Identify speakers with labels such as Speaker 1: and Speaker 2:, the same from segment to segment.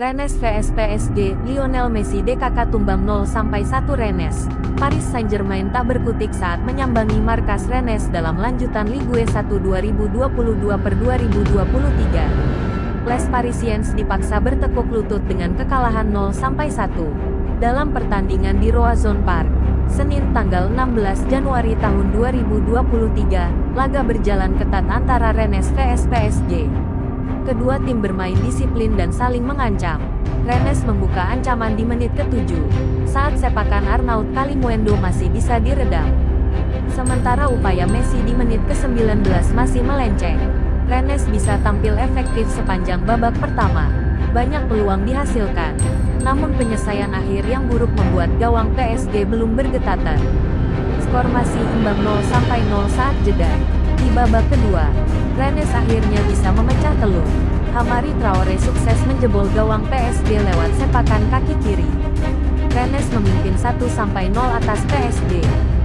Speaker 1: Rennes vs PSG, Lionel Messi DKK tumbang 0-1 Rennes. Paris Saint-Germain tak berkutik saat menyambangi markas Rennes dalam lanjutan Ligue 1 2022 per 2023. Les Parisiens dipaksa bertekuk lutut dengan kekalahan 0-1 dalam pertandingan di Roazhon Park. Senin tanggal 16 Januari tahun 2023, laga berjalan ketat antara Rennes vs PSG. Kedua tim bermain disiplin dan saling mengancam. Rennes membuka ancaman di menit ke-7, saat sepakan Arnaud Kalimuendo masih bisa diredam. Sementara upaya Messi di menit ke-19 masih melenceng. Rennes bisa tampil efektif sepanjang babak pertama. Banyak peluang dihasilkan. Namun penyelesaian akhir yang buruk membuat gawang PSG belum bergetatan. Skor masih imbang 0-0 saat jeda. Di babak kedua, Rennes akhirnya bisa memecah telur. Hamari Traore sukses menjebol gawang PSG lewat sepakan kaki kiri. Rennes memimpin 1-0 atas PSG.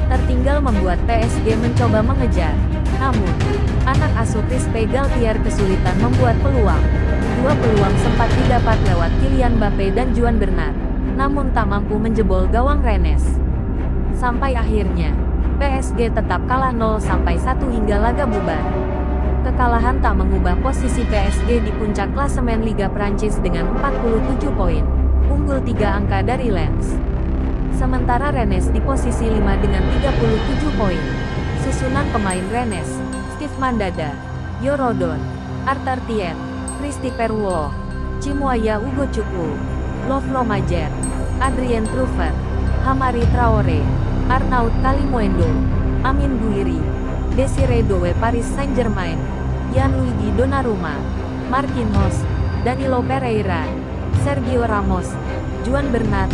Speaker 1: Tertinggal membuat PSG mencoba mengejar. Namun, anak asuh Crispy Galtier kesulitan membuat peluang. Dua peluang sempat didapat lewat Kylian Mbappe dan Juan Bernat, namun tak mampu menjebol gawang Rennes. Sampai akhirnya, PSG tetap kalah 0-1 hingga laga bubar. Kekalahan tak mengubah posisi PSG di puncak klasemen Liga Prancis dengan 47 poin, unggul 3 angka dari Lens. Sementara Rennes di posisi 5 dengan 37 poin. Susunan pemain Rennes, Steve Mandanda, Yorodon, Arthur Tien, Christy Perwo, Chimuaya Ugo Chukwu, Lovro Majer, Adrien Truffert, Hamari Traore, Arnaud Kalimuendo, Amin Guiri, Desiree Dowe Paris Saint-Germain, Gianluigi Donnarumma, Marquinhos, Danilo Pereira, Sergio Ramos, Juan Bernat,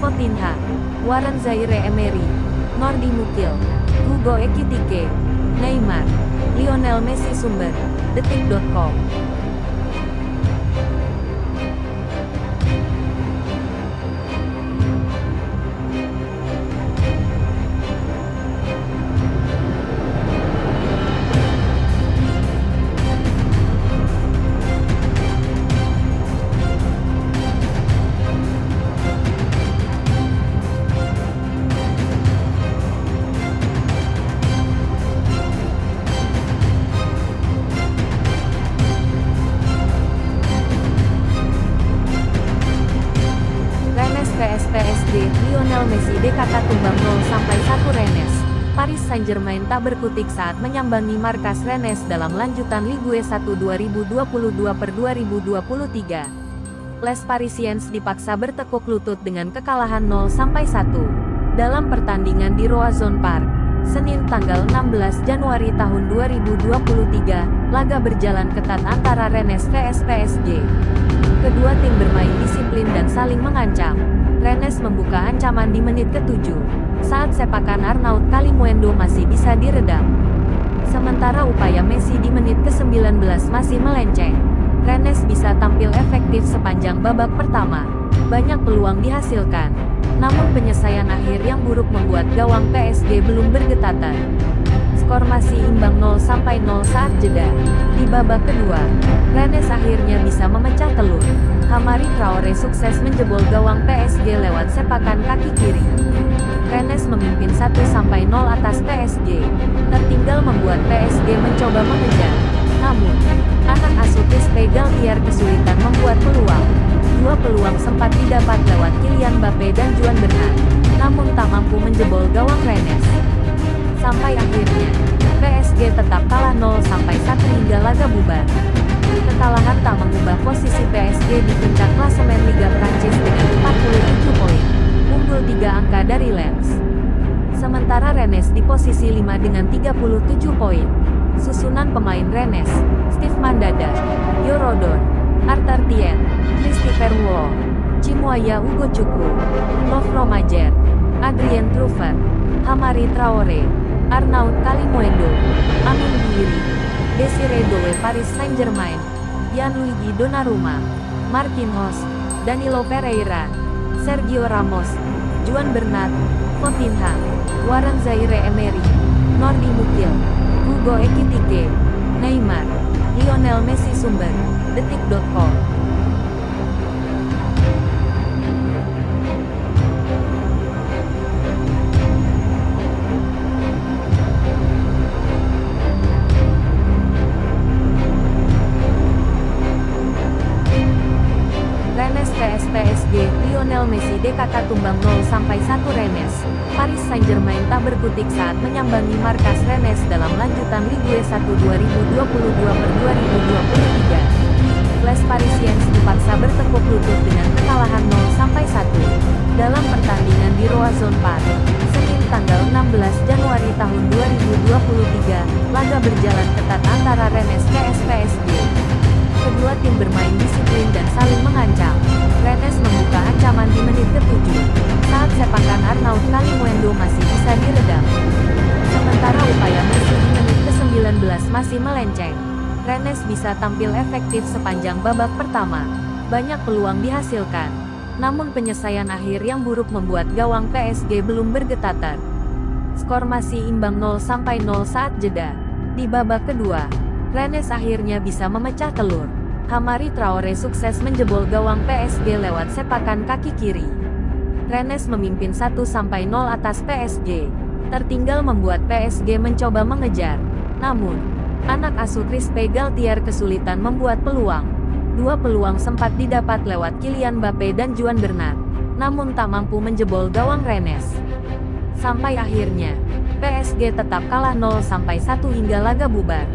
Speaker 1: Fotinha, Warren Zaire Emery, Nordi Mukil, Hugo Ekitike, Neymar, Lionel Messi Sumber, Detik.com Lionel Messi DKK tumbang 0-1 Rennes. Paris Saint-Germain tak berkutik saat menyambangi markas Rennes dalam lanjutan Ligue 1 2022 per 2023. Les Parisiens dipaksa bertekuk lutut dengan kekalahan 0-1 dalam pertandingan di Roazhon Park. Senin tanggal 16 Januari tahun 2023, laga berjalan ketat antara Rennes vs PSG. Kedua tim bermain disiplin dan saling mengancam. Rennes membuka ancaman di menit ke-7, saat sepakan Arnaud Kalimuendo masih bisa diredam. Sementara upaya Messi di menit ke-19 masih melenceng. Rennes bisa tampil efektif sepanjang babak pertama. Banyak peluang dihasilkan. Namun penyelesaian akhir yang buruk membuat gawang PSG belum bergetatan. Skor masih imbang 0-0 saat jeda. Di babak kedua, Rennes akhirnya bisa memecah telur. Hamari Traore sukses menjebol gawang PSG lewat sepakan kaki kiri. Rennes memimpin 1-0 atas PSG. Tertinggal membuat PSG mencoba mengejar. Namun, anak asuh Crispy Galtier kesulitan membuat peluang. Dua peluang sempat didapat lewat Kylian Mbappe dan Juan Bernat, namun tak mampu menjebol gawang Rennes. Sampai akhirnya, PSG tetap kalah 0-1 PSG di puncak klasemen Liga Prancis dengan 47 poin, unggul 3 angka dari Lens. Sementara Rennes di posisi 5 dengan 37 poin. Susunan pemain Rennes, Steve Mandanda, Yorodon, Arthur Tien, Christy Perwo, Chimuaya Ugo Chukwu, Lovro Majer, Adrien Truffert, Hamari Traore, Arnaud Kalimuendo, Amin Guiri, Desiree Dowe Paris Saint-Germain, Gianluigi Donnarumma, Marquinhos, Danilo Pereira, Sergio Ramos, Juan Bernat, Fontinha, Warren Zaire Emery, Nordi Mukil, Hugo Ekitike, Neymar, Lionel Messi Sumber, Detik.com Lionel Messi DKK tumbang 0-1 Rennes. Paris Saint-Germain tak berkutik saat menyambangi markas Rennes dalam lanjutan Ligue 1 2022 per 2023. Les Parisiens dipaksa bertekuk lutut dengan kekalahan 0-1 dalam pertandingan di Roazhon Park. Senin tanggal 16 Januari tahun 2023, laga berjalan ketat antara Rennes vs PSG. Kedua tim bermain disiplin menit ke-7, saat sepakan Arnaud Kalimuendo masih bisa diredam. Sementara upaya Messi di menit ke-19 masih melenceng. Rennes bisa tampil efektif sepanjang babak pertama. Banyak peluang dihasilkan. Namun penyelesaian akhir yang buruk membuat gawang PSG belum bergetater. Skor masih imbang 0-0 saat jeda. Di babak kedua, Rennes akhirnya bisa memecah telur. Hamari Traore sukses menjebol gawang PSG lewat sepakan kaki kiri. Rennes memimpin 1-0 atas PSG. Tertinggal membuat PSG mencoba mengejar. Namun, anak asuh Crispe Galtier kesulitan membuat peluang. Dua peluang sempat didapat lewat Kylian Mbappe dan Juan Bernat, namun tak mampu menjebol gawang Rennes. Sampai akhirnya, PSG tetap kalah 0-1 hingga laga bubar.